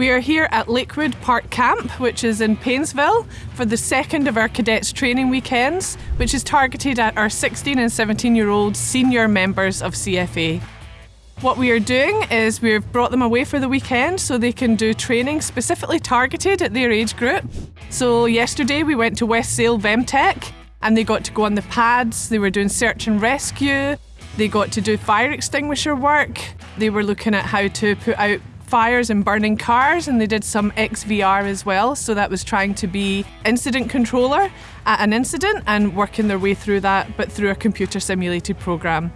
We are here at Lakewood Park Camp, which is in Paynesville, for the second of our cadets training weekends, which is targeted at our 16 and 17 year old senior members of CFA. What we are doing is we've brought them away for the weekend so they can do training specifically targeted at their age group. So yesterday we went to West Sale Vemtech and they got to go on the pads, they were doing search and rescue, they got to do fire extinguisher work, they were looking at how to put out fires and burning cars and they did some XVR as well so that was trying to be incident controller at an incident and working their way through that but through a computer simulated program.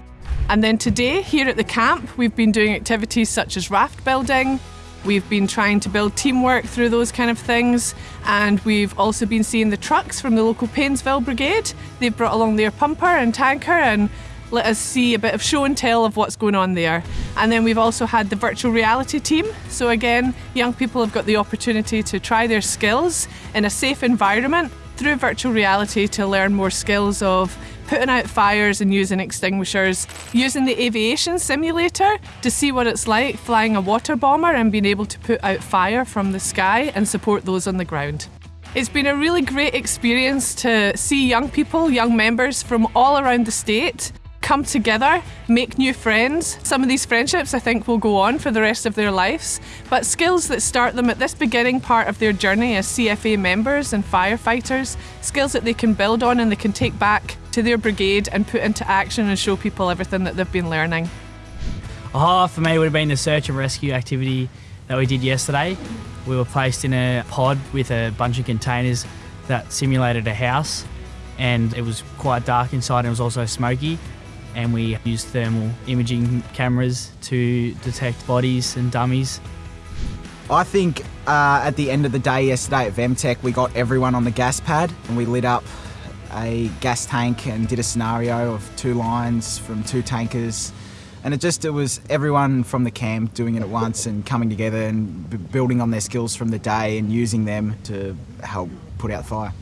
And then today here at the camp we've been doing activities such as raft building, We've been trying to build teamwork through those kind of things, and we've also been seeing the trucks from the local Paynesville Brigade. They've brought along their pumper and tanker and let us see a bit of show and tell of what's going on there. And then we've also had the virtual reality team. So again, young people have got the opportunity to try their skills in a safe environment through virtual reality to learn more skills of putting out fires and using extinguishers, using the aviation simulator to see what it's like flying a water bomber and being able to put out fire from the sky and support those on the ground. It's been a really great experience to see young people, young members from all around the state come together, make new friends. Some of these friendships I think will go on for the rest of their lives, but skills that start them at this beginning part of their journey as CFA members and firefighters, skills that they can build on and they can take back to their brigade and put into action and show people everything that they've been learning. Highlight for me would have been the search and rescue activity that we did yesterday. We were placed in a pod with a bunch of containers that simulated a house and it was quite dark inside and it was also smoky and we use thermal imaging cameras to detect bodies and dummies. I think uh, at the end of the day yesterday at Vemtech, we got everyone on the gas pad and we lit up a gas tank and did a scenario of two lines from two tankers. And it just, it was everyone from the camp doing it at once and coming together and building on their skills from the day and using them to help put out fire.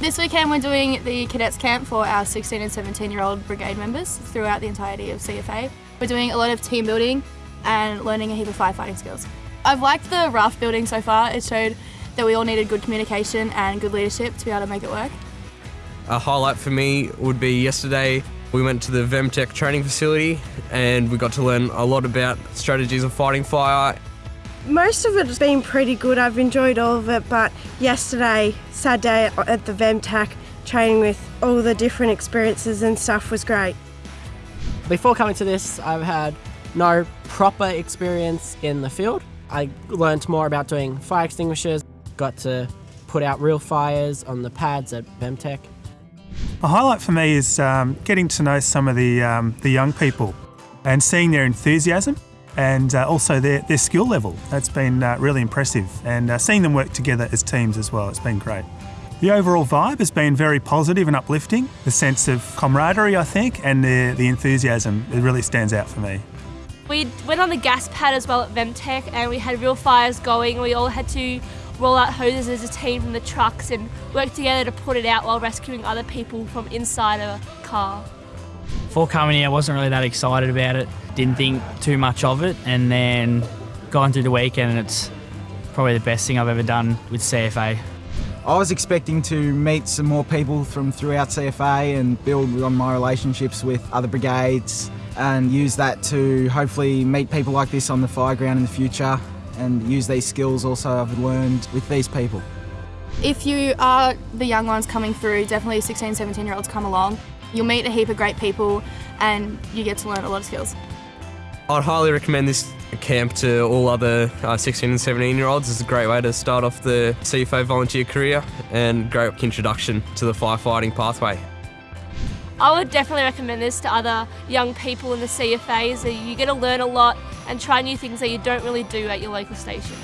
This weekend we're doing the cadets camp for our 16 and 17 year old brigade members throughout the entirety of CFA. We're doing a lot of team building and learning a heap of firefighting skills. I've liked the raft building so far. It showed that we all needed good communication and good leadership to be able to make it work. A highlight for me would be yesterday we went to the Vemtech training facility and we got to learn a lot about strategies of fighting fire most of it's been pretty good. I've enjoyed all of it, but yesterday, Saturday at the Vemtech, training with all the different experiences and stuff was great. Before coming to this, I've had no proper experience in the field. I learned more about doing fire extinguishers, got to put out real fires on the pads at Vemtech. A highlight for me is um, getting to know some of the, um, the young people and seeing their enthusiasm and uh, also their, their skill level. That's been uh, really impressive and uh, seeing them work together as teams as well, it's been great. The overall vibe has been very positive and uplifting. The sense of camaraderie, I think, and the, the enthusiasm, it really stands out for me. We went on the gas pad as well at Vemtech and we had real fires going. We all had to roll out hoses as a team from the trucks and work together to put it out while rescuing other people from inside a car. Before coming here, I wasn't really that excited about it. Didn't think too much of it, and then going through the weekend, and it's probably the best thing I've ever done with CFA. I was expecting to meet some more people from throughout CFA and build on my relationships with other brigades and use that to hopefully meet people like this on the fire ground in the future and use these skills also I've learned with these people. If you are the young ones coming through, definitely 16, 17 year olds come along. You'll meet a heap of great people and you get to learn a lot of skills. I'd highly recommend this camp to all other uh, 16 and 17 year olds. It's a great way to start off the CFA volunteer career and great introduction to the firefighting pathway. I would definitely recommend this to other young people in the CFAs. You get to learn a lot and try new things that you don't really do at your local station.